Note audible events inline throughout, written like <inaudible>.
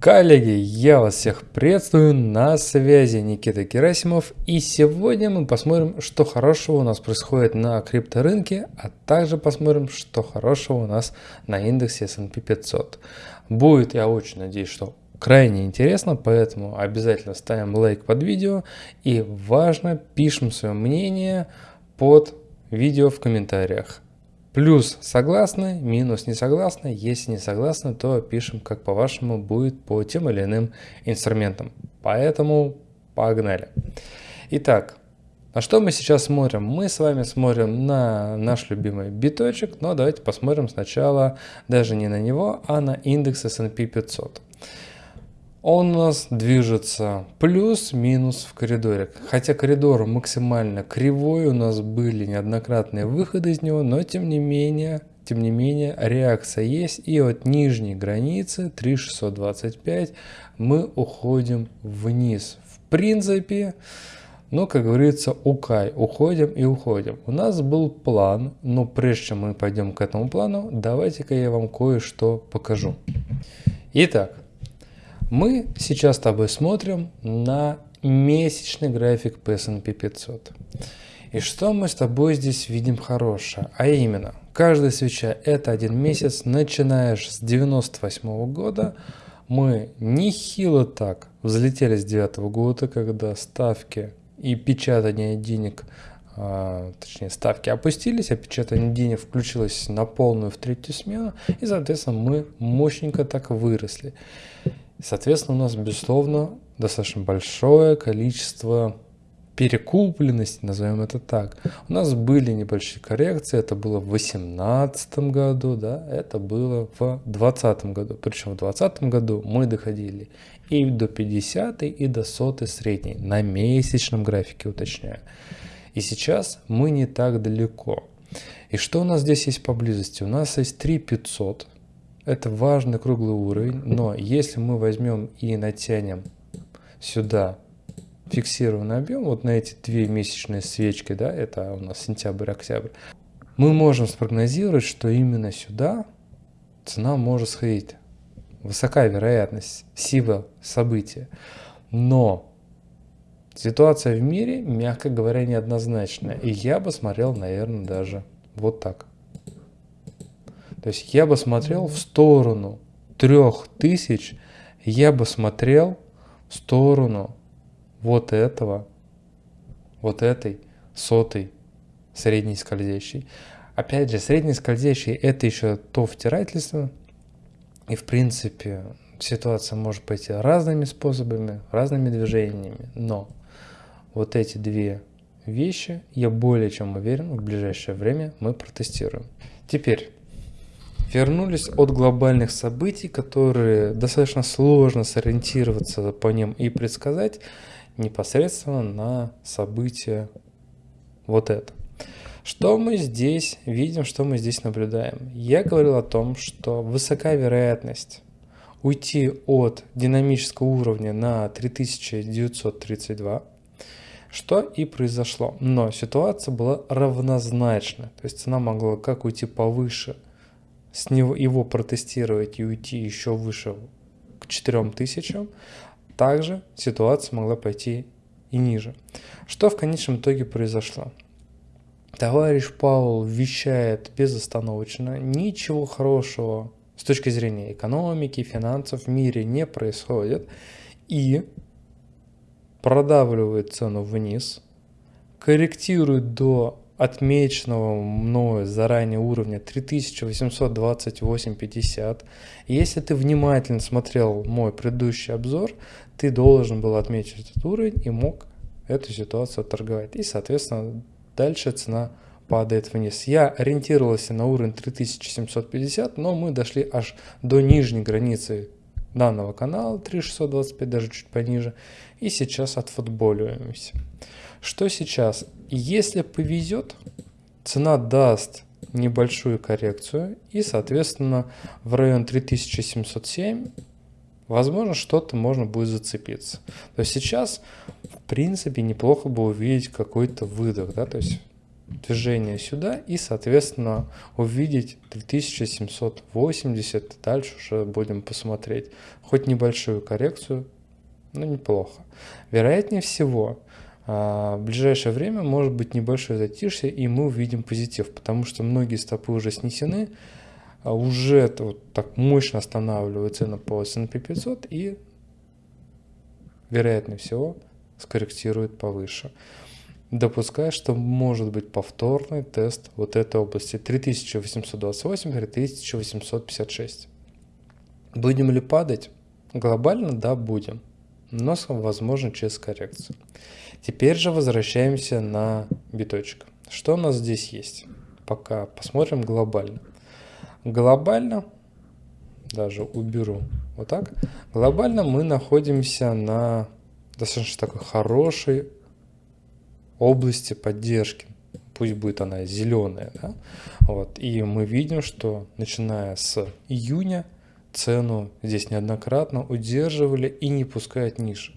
Коллеги, я вас всех приветствую, на связи Никита Герасимов и сегодня мы посмотрим, что хорошего у нас происходит на крипторынке, а также посмотрим, что хорошего у нас на индексе S&P 500. Будет, я очень надеюсь, что крайне интересно, поэтому обязательно ставим лайк под видео и важно, пишем свое мнение под видео в комментариях. Плюс согласны, минус не согласны. Если не согласны, то пишем, как по-вашему будет по тем или иным инструментам. Поэтому погнали. Итак, на что мы сейчас смотрим? Мы с вами смотрим на наш любимый биточек, но давайте посмотрим сначала даже не на него, а на индекс S&P 500 он у нас движется плюс-минус в коридоре. Хотя коридор максимально кривой, у нас были неоднократные выходы из него, но тем не менее, тем не менее реакция есть. И от нижней границы 3625 мы уходим вниз. В принципе, ну, как говорится, укай, уходим и уходим. У нас был план, но прежде чем мы пойдем к этому плану, давайте-ка я вам кое-что покажу. Итак, мы сейчас с тобой смотрим на месячный график по S&P 500. И что мы с тобой здесь видим хорошее? А именно, каждая свеча это один месяц, начинаешь с 98 -го года, мы нехило так взлетели с 9 -го года, когда ставки и печатание денег, а, точнее ставки опустились, а печатание денег включилось на полную в третью смену, и соответственно мы мощненько так выросли. Соответственно, у нас, безусловно, достаточно большое количество перекупленности, назовем это так. У нас были небольшие коррекции, это было в 2018 году, да, это было в 2020 году. Причем в 2020 году мы доходили и до 50 и до 100 средней, на месячном графике уточняю. И сейчас мы не так далеко. И что у нас здесь есть поблизости? У нас есть 3500, это важный круглый уровень, но если мы возьмем и натянем сюда фиксированный объем, вот на эти две месячные свечки, да, это у нас сентябрь-октябрь, мы можем спрогнозировать, что именно сюда цена может сходить. Высокая вероятность, сила события. Но ситуация в мире, мягко говоря, неоднозначная. И я бы смотрел, наверное, даже вот так. То есть я бы смотрел в сторону 3000, я бы смотрел в сторону вот этого, вот этой сотой средней скользящей. Опять же, средний скользящий это еще то втирательство. И в принципе ситуация может пойти разными способами, разными движениями. Но вот эти две вещи, я более чем уверен, в ближайшее время мы протестируем. Теперь вернулись от глобальных событий, которые достаточно сложно сориентироваться по ним и предсказать непосредственно на события вот это. Что мы здесь видим, что мы здесь наблюдаем? Я говорил о том, что высока вероятность уйти от динамического уровня на 3932, что и произошло. Но ситуация была равнозначна, то есть цена могла как уйти повыше – с него его протестировать и уйти еще выше к 4000, также ситуация могла пойти и ниже. Что в конечном итоге произошло? Товарищ Паул вещает безостановочно, ничего хорошего с точки зрения экономики, финансов в мире не происходит и продавливает цену вниз, корректирует до отмеченного мною заранее уровня 3828.50. Если ты внимательно смотрел мой предыдущий обзор, ты должен был отметить этот уровень и мог эту ситуацию торговать. И, соответственно, дальше цена падает вниз. Я ориентировался на уровень 3750, но мы дошли аж до нижней границы данного канала 3625, даже чуть пониже. И сейчас отфутболиваемся. Что сейчас? Если повезет, цена даст небольшую коррекцию и, соответственно, в район 3707 возможно, что-то можно будет зацепиться. То есть сейчас, в принципе, неплохо бы увидеть какой-то выдох, да, то есть движение сюда и, соответственно, увидеть 3780. Дальше уже будем посмотреть. Хоть небольшую коррекцию, но неплохо. Вероятнее всего, в ближайшее время может быть небольшое затишье, и мы увидим позитив, потому что многие стопы уже снесены, а уже вот так мощно останавливают цену по S&P 500 и, вероятнее всего, скорректирует повыше. Допуская, что может быть повторный тест вот этой области 3828-3856. Будем ли падать? Глобально, да, будем, но возможно через коррекцию. Теперь же возвращаемся на биточек. Что у нас здесь есть? Пока посмотрим глобально. Глобально, даже уберу вот так, глобально мы находимся на достаточно такой хорошей области поддержки. Пусть будет она зеленая. Да? Вот. И мы видим, что начиная с июня цену здесь неоднократно удерживали и не пускают ниже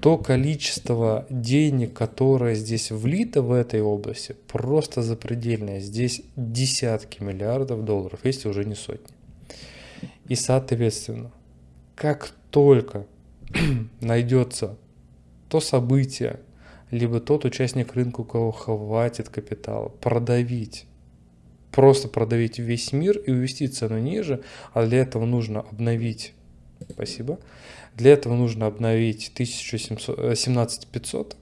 то количество денег, которое здесь влито в этой области, просто запредельное. Здесь десятки миллиардов долларов, если уже не сотни. И соответственно, как только <clears throat> найдется то событие, либо тот участник рынка, у кого хватит капитала, продавить, просто продавить весь мир и увести цену ниже, а для этого нужно обновить, спасибо, для этого нужно обновить 17500, э,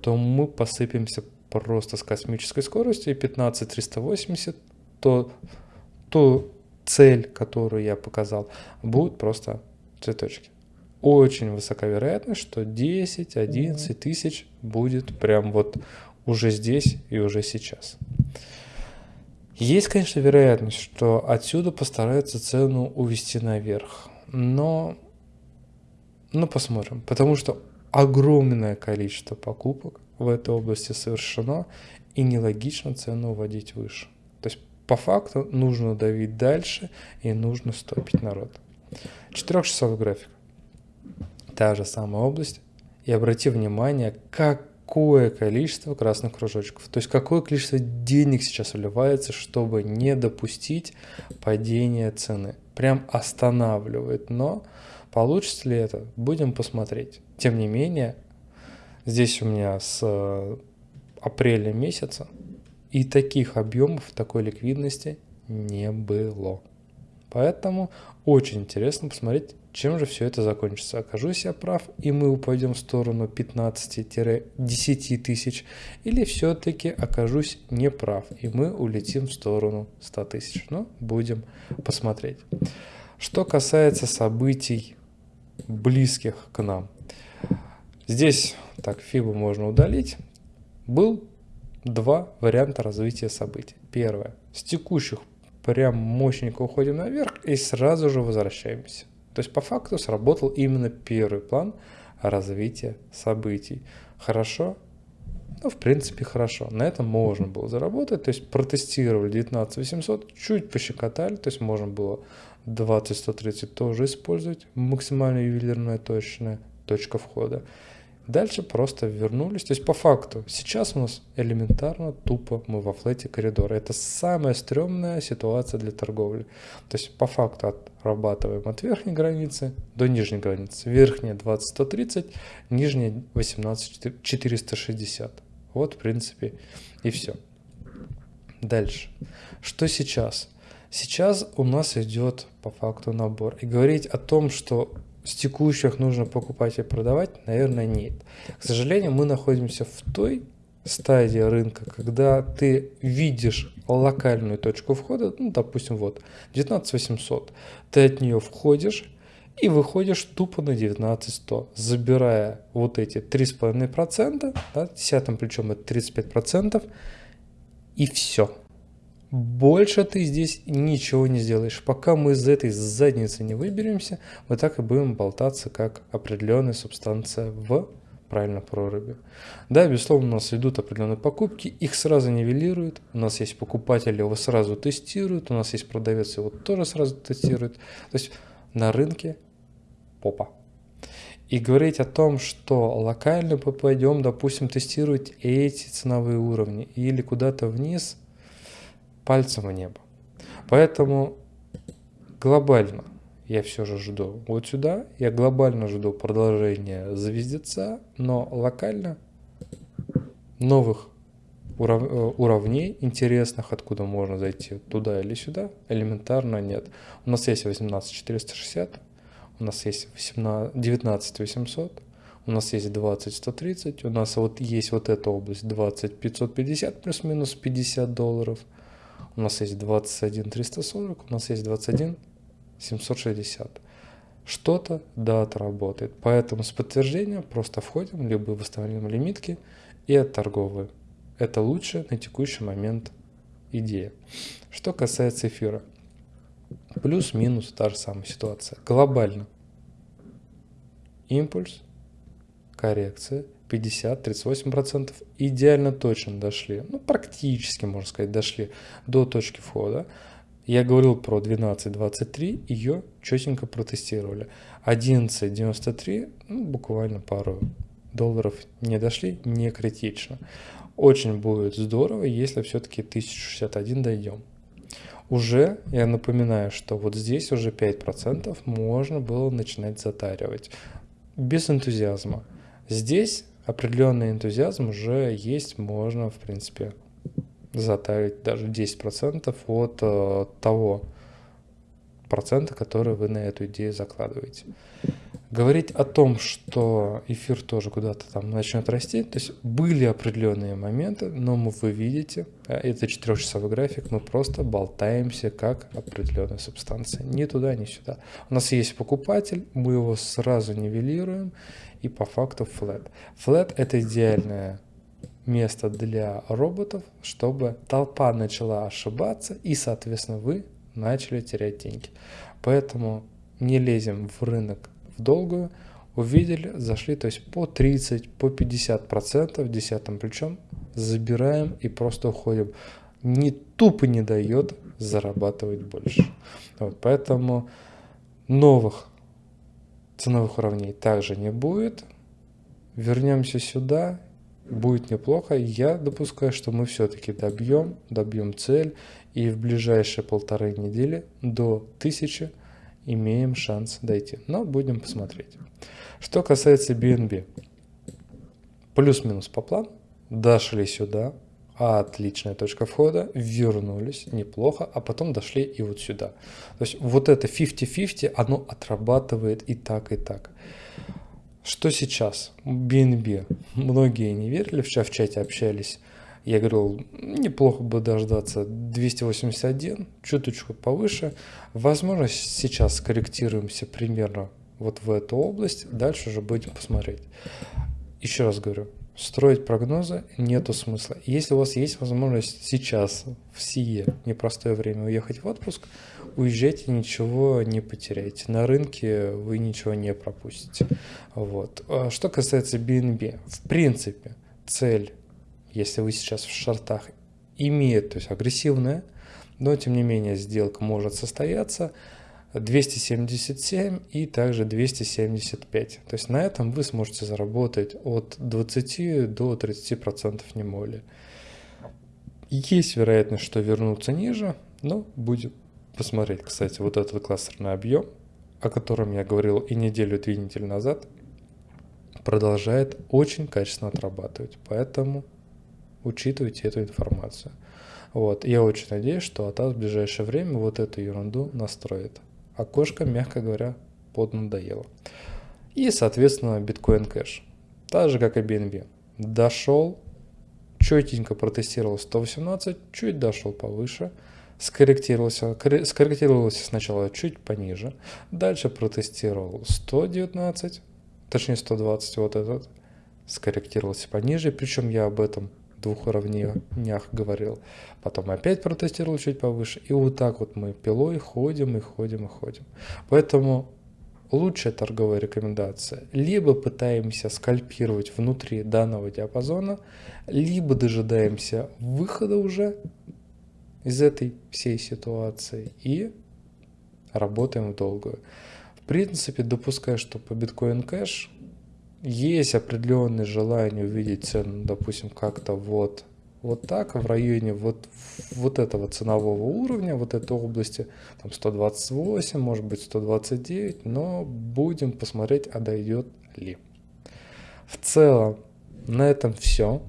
то мы посыпемся просто с космической скоростью, и 15380, то, то цель, которую я показал, будет просто цветочки. Очень высока вероятность, что 10-11 тысяч будет прям вот уже здесь и уже сейчас. Есть, конечно, вероятность, что отсюда постараются цену увести наверх, но ну, посмотрим. Потому что огромное количество покупок в этой области совершено, и нелогично цену уводить выше. То есть по факту нужно давить дальше и нужно стопить народ. Четырехчасовой график. Та же самая область. И обрати внимание, какое количество красных кружочков. То есть какое количество денег сейчас вливается, чтобы не допустить падения цены. Прям останавливает. Но Получится ли это? Будем посмотреть. Тем не менее, здесь у меня с э, апреля месяца и таких объемов, такой ликвидности не было. Поэтому очень интересно посмотреть, чем же все это закончится. Окажусь я прав, и мы упадем в сторону 15-10 тысяч, или все-таки окажусь не прав, и мы улетим в сторону 100 тысяч. Но будем посмотреть. Что касается событий близких к нам. Здесь, так, фибу можно удалить. Был два варианта развития событий. Первое. С текущих прям мощненько уходим наверх и сразу же возвращаемся. То есть по факту сработал именно первый план развития событий. Хорошо? Ну, в принципе, хорошо. На этом можно было заработать. То есть протестировали 19800, чуть пощекотали. То есть можно было 20-130 тоже использовать, максимально ювелирная точная точка входа. Дальше просто вернулись. То есть по факту сейчас у нас элементарно тупо мы во флете коридора. Это самая стрёмная ситуация для торговли. То есть по факту отрабатываем от верхней границы до нижней границы. Верхняя 20-130, нижняя 18-460. Вот в принципе и все. Дальше. Что сейчас? Сейчас у нас идет по факту набор. И говорить о том, что с текущих нужно покупать и продавать, наверное, нет. К сожалению, мы находимся в той стадии рынка, когда ты видишь локальную точку входа, ну, допустим, вот 19800, ты от нее входишь и выходишь тупо на 19100, забирая вот эти 3,5%, да, десятым плечом это 35%, и все. Больше ты здесь ничего не сделаешь. Пока мы из этой задницы не выберемся, мы так и будем болтаться, как определенная субстанция в правильно проруби. Да, безусловно, у нас идут определенные покупки, их сразу нивелируют, у нас есть покупатели, его сразу тестируют, у нас есть продавец, его тоже сразу тестирует. То есть на рынке попа. И говорить о том, что локально попадем, допустим, тестировать эти ценовые уровни или куда-то вниз, пальцем в небо. Поэтому глобально я все же жду вот сюда, я глобально жду продолжения звездеца, но локально новых уров, э, уровней интересных, откуда можно зайти туда или сюда, элементарно нет. У нас есть 18460, у нас есть 18, 19 800, у нас есть 20 130, у нас вот есть вот эта область 20 550 плюс-минус 50 долларов, у нас есть 21 340, у нас есть 21 760. Что-то да отработает, поэтому с подтверждением просто входим, либо выставляем лимитки и отторговываем. Это лучше на текущий момент идея. Что касается эфира, Плюс-минус та же самая ситуация. Глобально. Импульс, коррекция, 50-38%. Идеально точно дошли, ну практически, можно сказать, дошли до точки входа. Я говорил про 12.23, ее четенько протестировали. 11.93, ну, буквально пару долларов не дошли, не критично. Очень будет здорово, если все-таки 1061 дойдем уже, я напоминаю, что вот здесь уже 5% можно было начинать затаривать. Без энтузиазма. Здесь определенный энтузиазм уже есть, можно, в принципе, затарить даже 10% от э, того процента, который вы на эту идею закладываете. Говорить о том, что эфир тоже куда-то там начнет расти, то есть были определенные моменты, но мы, вы видите, э, это четырехчасовой график, мы просто болтаемся как определенная субстанция. Ни туда, ни сюда. У нас есть покупатель, мы его сразу нивелируем, и по факту flat. Flat это идеальное место для роботов, чтобы толпа начала ошибаться, и, соответственно, вы начали терять деньги. Поэтому не лезем в рынок долгую, увидели, зашли, то есть по 30, по 50 процентов десятым плечом забираем и просто уходим. Не тупо не дает зарабатывать больше. Вот, поэтому новых ценовых уровней также не будет. Вернемся сюда, будет неплохо. Я допускаю, что мы все-таки добьем, добьем цель и в ближайшие полторы недели до 1000 имеем шанс дойти. Но будем посмотреть. Что касается BNB. Плюс-минус по плану. Дошли сюда. Отличная точка входа. Вернулись. Неплохо. А потом дошли и вот сюда. То есть вот это 50-50, оно отрабатывает и так, и так. Что сейчас? BNB. Многие не верили. Вчера в чате общались я говорил, неплохо бы дождаться 281, чуточку повыше. Возможно, сейчас скорректируемся примерно вот в эту область, дальше уже будем посмотреть. Еще раз говорю, строить прогнозы нету смысла. Если у вас есть возможность сейчас, в сие непростое время уехать в отпуск, уезжайте, ничего не потеряйте. На рынке вы ничего не пропустите. Вот. А что касается BNB, в принципе, цель если вы сейчас в шортах, имеет, то есть агрессивная, но тем не менее сделка может состояться 277 и также 275. То есть на этом вы сможете заработать от 20 до 30 процентов не более. Есть вероятность, что вернуться ниже, но будем посмотреть. Кстати, вот этот кластерный объем, о котором я говорил и неделю, две недели назад, продолжает очень качественно отрабатывать. Поэтому учитывайте эту информацию. Вот. Я очень надеюсь, что АТАС в ближайшее время вот эту ерунду настроит. Окошко, мягко говоря, поднадоело. И, соответственно, биткоин кэш. Так же, как и BNB. Дошел, четенько протестировал 118, чуть дошел повыше, скорректировался, скорректировался сначала чуть пониже, дальше протестировал 119, точнее 120 вот этот, скорректировался пониже, причем я об этом двух уровнях говорил. Потом опять протестировал чуть повыше. И вот так вот мы пилой ходим и ходим и ходим. Поэтому лучшая торговая рекомендация. Либо пытаемся скальпировать внутри данного диапазона, либо дожидаемся выхода уже из этой всей ситуации и работаем в долгую. В принципе, допускаю, что по биткоин кэш есть определенное желание увидеть цену, допустим, как-то вот, вот так, в районе вот, вот этого ценового уровня, вот этой области, там 128, может быть 129, но будем посмотреть, а дойдет ли. В целом, на этом все.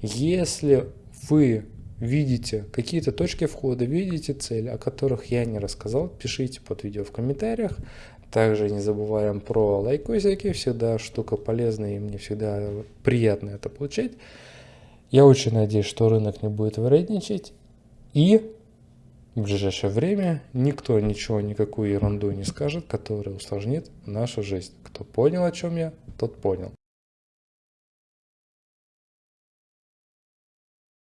Если вы видите какие-то точки входа, видите цели, о которых я не рассказал, пишите под видео в комментариях. Также не забываем про лайкосики, всегда штука полезная и мне всегда приятно это получать. Я очень надеюсь, что рынок не будет вредничать и в ближайшее время никто ничего, никакую ерунду не скажет, которая усложнит нашу жизнь. Кто понял, о чем я, тот понял.